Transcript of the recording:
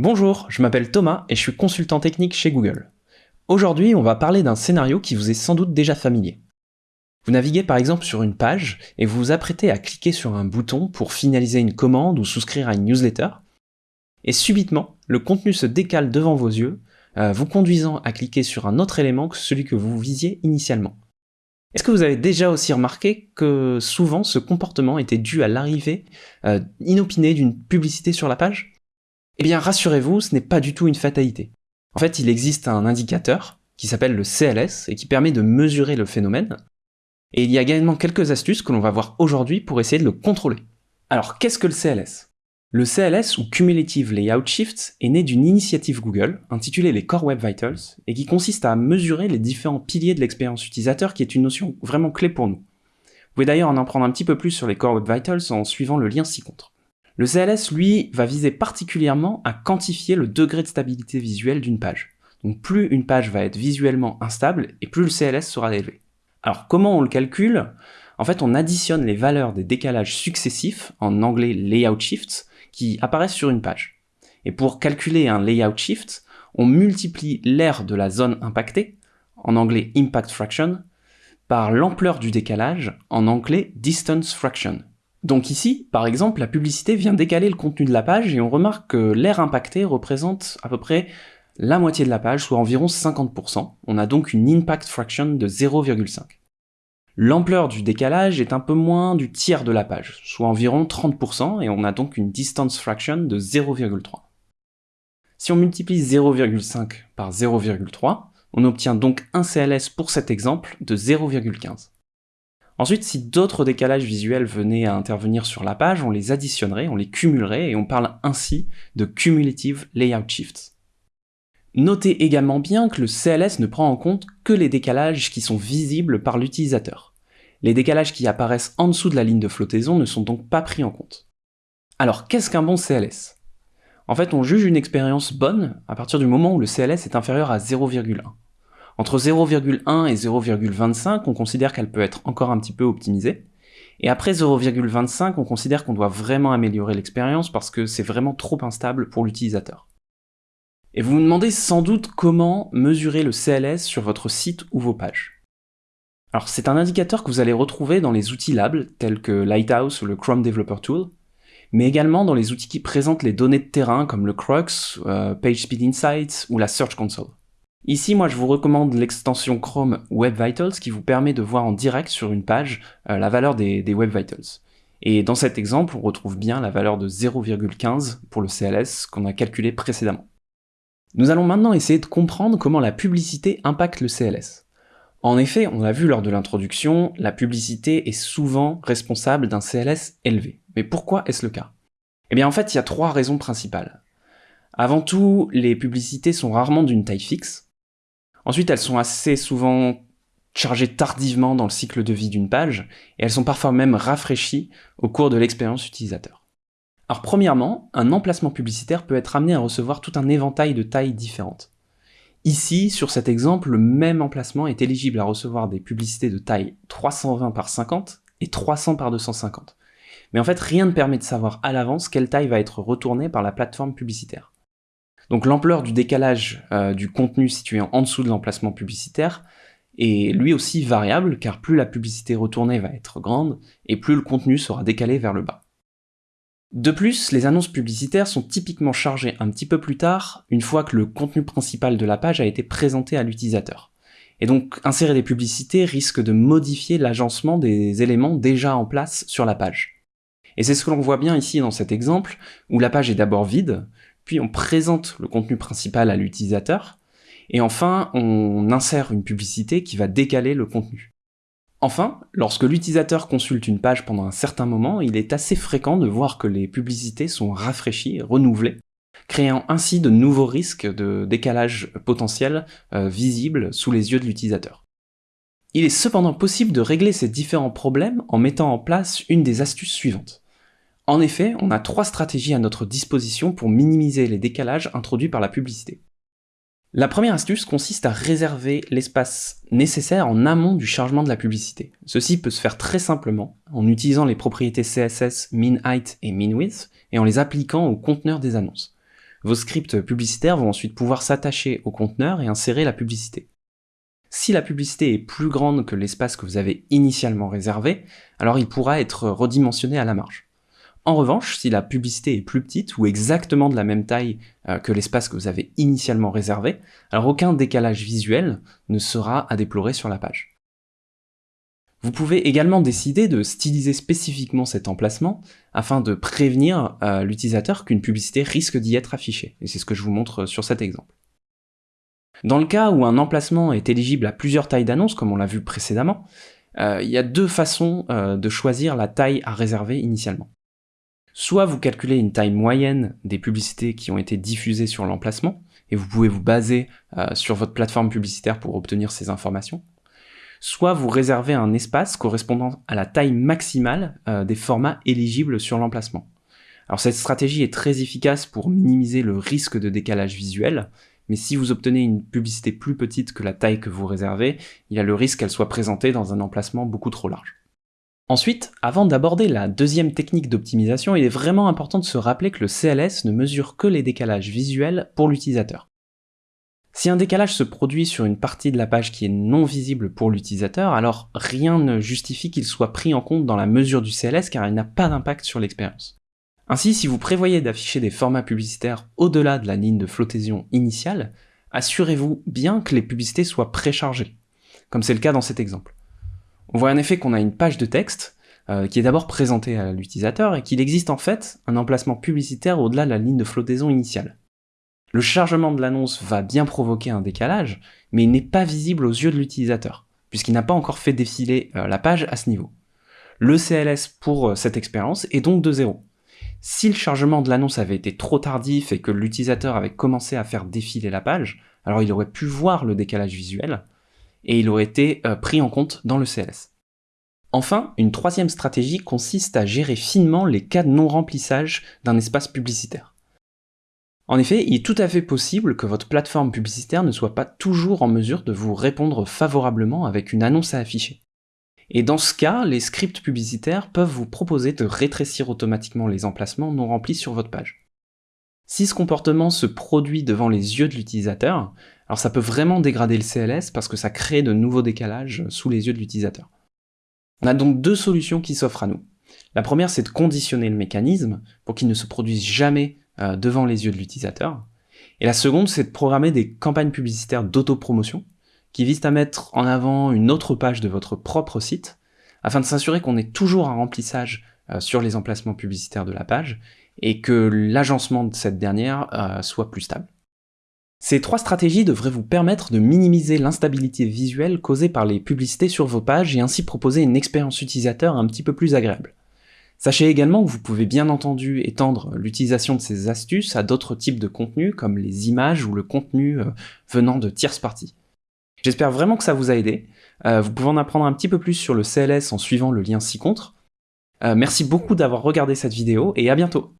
Bonjour, je m'appelle Thomas et je suis consultant technique chez Google. Aujourd'hui, on va parler d'un scénario qui vous est sans doute déjà familier. Vous naviguez par exemple sur une page et vous vous apprêtez à cliquer sur un bouton pour finaliser une commande ou souscrire à une newsletter, et subitement, le contenu se décale devant vos yeux, euh, vous conduisant à cliquer sur un autre élément que celui que vous visiez initialement. Est-ce que vous avez déjà aussi remarqué que souvent ce comportement était dû à l'arrivée euh, inopinée d'une publicité sur la page? Eh bien rassurez-vous, ce n'est pas du tout une fatalité. En fait, il existe un indicateur qui s'appelle le CLS et qui permet de mesurer le phénomène. Et il y a également quelques astuces que l'on va voir aujourd'hui pour essayer de le contrôler. Alors qu'est-ce que le CLS Le CLS, ou Cumulative Layout Shifts, est né d'une initiative Google intitulée les Core Web Vitals et qui consiste à mesurer les différents piliers de l'expérience utilisateur qui est une notion vraiment clé pour nous. Vous pouvez d'ailleurs en apprendre un petit peu plus sur les Core Web Vitals en suivant le lien ci-contre. Le CLS, lui, va viser particulièrement à quantifier le degré de stabilité visuelle d'une page. Donc plus une page va être visuellement instable, et plus le CLS sera élevé. Alors comment on le calcule? En fait, on additionne les valeurs des décalages successifs, en anglais layout shifts, qui apparaissent sur une page. Et pour calculer un layout shift, on multiplie l'aire de la zone impactée, en anglais impact fraction, par l'ampleur du décalage, en anglais distance fraction. Donc ici, par exemple, la publicité vient décaler le contenu de la page et on remarque que l'aire impactée représente à peu près la moitié de la page, soit environ 50%. On a donc une impact fraction de 0,5. L'ampleur du décalage est un peu moins du tiers de la page, soit environ 30%, et on a donc une distance fraction de 0,3. Si on multiplie 0,5 par 0,3, on obtient donc un CLS pour cet exemple de 0,15. Ensuite, si d'autres décalages visuels venaient à intervenir sur la page, on les additionnerait, on les cumulerait, et on parle ainsi de Cumulative Layout Shifts. Notez également bien que le CLS ne prend en compte que les décalages qui sont visibles par l'utilisateur. Les décalages qui apparaissent en dessous de la ligne de flottaison ne sont donc pas pris en compte. Alors qu'est-ce qu'un bon CLS En fait, on juge une expérience bonne à partir du moment où le CLS est inférieur à 0,1. Entre 0,1 et 0,25, on considère qu'elle peut être encore un petit peu optimisée. Et après 0,25, on considère qu'on doit vraiment améliorer l'expérience parce que c'est vraiment trop instable pour l'utilisateur. Et vous vous demandez sans doute comment mesurer le CLS sur votre site ou vos pages. Alors c'est un indicateur que vous allez retrouver dans les outils labs tels que Lighthouse ou le Chrome Developer Tool, mais également dans les outils qui présentent les données de terrain comme le Crux, euh, PageSpeed Insights ou la Search Console. Ici, moi, je vous recommande l'extension Chrome Web Vitals qui vous permet de voir en direct sur une page euh, la valeur des, des, Web Vitals. Et dans cet exemple, on retrouve bien la valeur de 0,15 pour le CLS qu'on a calculé précédemment. Nous allons maintenant essayer de comprendre comment la publicité impacte le CLS. En effet, on l'a vu lors de l'introduction, la publicité est souvent responsable d'un CLS élevé. Mais pourquoi est-ce le cas? Eh bien en fait, il y a trois raisons principales. Avant tout, les publicités sont rarement d'une taille fixe, Ensuite, elles sont assez souvent chargées tardivement dans le cycle de vie d'une page, et elles sont parfois même rafraîchies au cours de l'expérience utilisateur. Alors premièrement, un emplacement publicitaire peut être amené à recevoir tout un éventail de tailles différentes. Ici, sur cet exemple, le même emplacement est éligible à recevoir des publicités de taille 320 par 50 et 300 par 250. Mais en fait, rien ne permet de savoir à l'avance quelle taille va être retournée par la plateforme publicitaire. Donc l'ampleur du décalage euh, du contenu situé en dessous de l'emplacement publicitaire est lui aussi variable, car plus la publicité retournée va être grande, et plus le contenu sera décalé vers le bas. De plus, les annonces publicitaires sont typiquement chargées un petit peu plus tard, une fois que le contenu principal de la page a été présenté à l'utilisateur. Et donc, insérer des publicités risque de modifier l'agencement des éléments déjà en place sur la page. Et c'est ce que l'on voit bien ici dans cet exemple, où la page est d'abord vide, puis on présente le contenu principal à l'utilisateur, et enfin on insère une publicité qui va décaler le contenu. Enfin, lorsque l'utilisateur consulte une page pendant un certain moment, il est assez fréquent de voir que les publicités sont rafraîchies, renouvelées, créant ainsi de nouveaux risques de décalage potentiel euh, visibles sous les yeux de l'utilisateur. Il est cependant possible de régler ces différents problèmes en mettant en place une des astuces suivantes. En effet, on a trois stratégies à notre disposition pour minimiser les décalages introduits par la publicité. La première astuce consiste à réserver l'espace nécessaire en amont du chargement de la publicité. Ceci peut se faire très simplement en utilisant les propriétés CSS minHeight et minWidth et en les appliquant au conteneur des annonces. Vos scripts publicitaires vont ensuite pouvoir s'attacher au conteneur et insérer la publicité. Si la publicité est plus grande que l'espace que vous avez initialement réservé, alors il pourra être redimensionné à la marge. En revanche, si la publicité est plus petite ou exactement de la même taille euh, que l'espace que vous avez initialement réservé, alors aucun décalage visuel ne sera à déplorer sur la page. Vous pouvez également décider de styliser spécifiquement cet emplacement afin de prévenir euh, l'utilisateur qu'une publicité risque d'y être affichée. Et c'est ce que je vous montre sur cet exemple. Dans le cas où un emplacement est éligible à plusieurs tailles d'annonces, comme on l'a vu précédemment, euh, il y a deux façons de choisir la taille à réserver initialement. Soit vous calculez une taille moyenne des publicités qui ont été diffusées sur l'emplacement, et vous pouvez vous baser sur votre plateforme publicitaire pour obtenir ces informations, soit vous réservez un espace correspondant à la taille maximale euh, des formats éligibles sur l'emplacement. Alors cette stratégie est très efficace pour minimiser le risque de décalage visuel, mais si vous obtenez une publicité plus petite que la taille que vous réservez, il y a le risque qu'elle soit présentée dans un emplacement beaucoup trop large. Ensuite, avant d'aborder la deuxième technique d'optimisation, il est vraiment important de se rappeler que le CLS ne mesure que les décalages visuels pour l'utilisateur. Si un décalage se produit sur une partie de la page qui est non visible pour l'utilisateur, alors rien ne justifie qu'il soit pris en compte dans la mesure du CLS car il n'a pas d'impact sur l'expérience. Ainsi, si vous prévoyez d'afficher des formats publicitaires au-delà de la ligne de flottaison initiale, assurez-vous bien que les publicités soient préchargées, comme c'est le cas dans cet exemple. On voit en effet qu'on a une page de texte euh, qui est d'abord présentée à l'utilisateur et qu'il existe en fait un emplacement publicitaire au-delà de la ligne de flottaison initiale. Le chargement de l'annonce va bien provoquer un décalage, mais il n'est pas visible aux yeux de l'utilisateur, puisqu'il n'a pas encore fait défiler euh, la page à ce niveau. Le CLS pour euh, cette expérience est donc de 0. Si le chargement de l'annonce avait été trop tardif et que l'utilisateur avait commencé à faire défiler la page, alors il aurait pu voir le décalage visuel, et il aurait été euh, pris en compte dans le CLS. Enfin, une troisième stratégie consiste à gérer finement les cas de non-remplissage d'un espace publicitaire. En effet, il est tout à fait possible que votre plateforme publicitaire ne soit pas toujours en mesure de vous répondre favorablement avec une annonce à afficher. Et dans ce cas, les scripts publicitaires peuvent vous proposer de rétrécir automatiquement les emplacements non remplis sur votre page. Si ce comportement se produit devant les yeux de l'utilisateur, alors ça peut vraiment dégrader le CLS parce que ça crée de nouveaux décalages sous les yeux de l'utilisateur. On a donc deux solutions qui s'offrent à nous. La première, c'est de conditionner le mécanisme pour qu'il ne se produise jamais euh, devant les yeux de l'utilisateur. Et la seconde, c'est de programmer des campagnes publicitaires d'autopromotion qui visent à mettre en avant une autre page de votre propre site afin de s'assurer qu'on ait toujours un remplissage euh, sur les emplacements publicitaires de la page et que l'agencement de cette dernière euh, soit plus stable. Ces trois stratégies devraient vous permettre de minimiser l'instabilité visuelle causée par les publicités sur vos pages et ainsi proposer une expérience utilisateur un petit peu plus agréable. Sachez également que vous pouvez bien entendu étendre l'utilisation de ces astuces à d'autres types de contenus comme les images ou le contenu euh, venant de tierces parties. J'espère vraiment que ça vous a aidé. Euh, vous pouvez en apprendre un petit peu plus sur le CLS en suivant le lien ci-contre. Euh, merci beaucoup d'avoir regardé cette vidéo et à bientôt